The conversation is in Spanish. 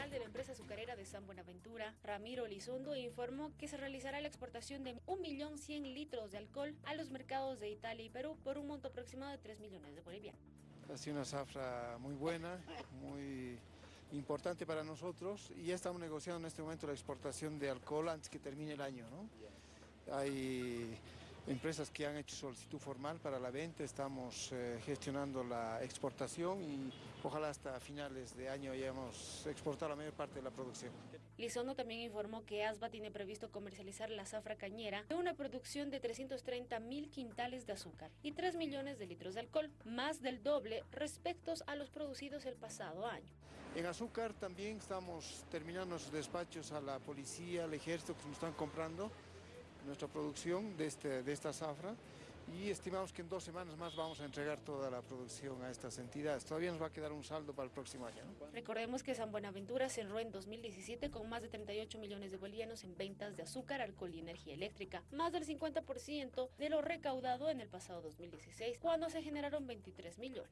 general de la empresa azucarera de San Buenaventura, Ramiro Elizondo, informó que se realizará la exportación de 1.100.000 litros de alcohol a los mercados de Italia y Perú por un monto aproximado de 3 millones de bolivianos. Ha sido una zafra muy buena, muy importante para nosotros y ya estamos negociando en este momento la exportación de alcohol antes que termine el año. ¿no? Hay empresas que han hecho solicitud formal para la venta, estamos eh, gestionando la exportación y ojalá hasta finales de año hayamos exportado la mayor parte de la producción. Lizondo también informó que ASBA tiene previsto comercializar la zafra cañera de una producción de 330 mil quintales de azúcar y 3 millones de litros de alcohol, más del doble respecto a los producidos el pasado año. En azúcar también estamos terminando nuestros despachos a la policía, al ejército que nos están comprando nuestra producción de, este, de esta zafra y estimamos que en dos semanas más vamos a entregar toda la producción a estas entidades. Todavía nos va a quedar un saldo para el próximo año. Recordemos que San Buenaventura cerró en 2017 con más de 38 millones de bolivianos en ventas de azúcar, alcohol y energía eléctrica, más del 50% de lo recaudado en el pasado 2016, cuando se generaron 23 millones.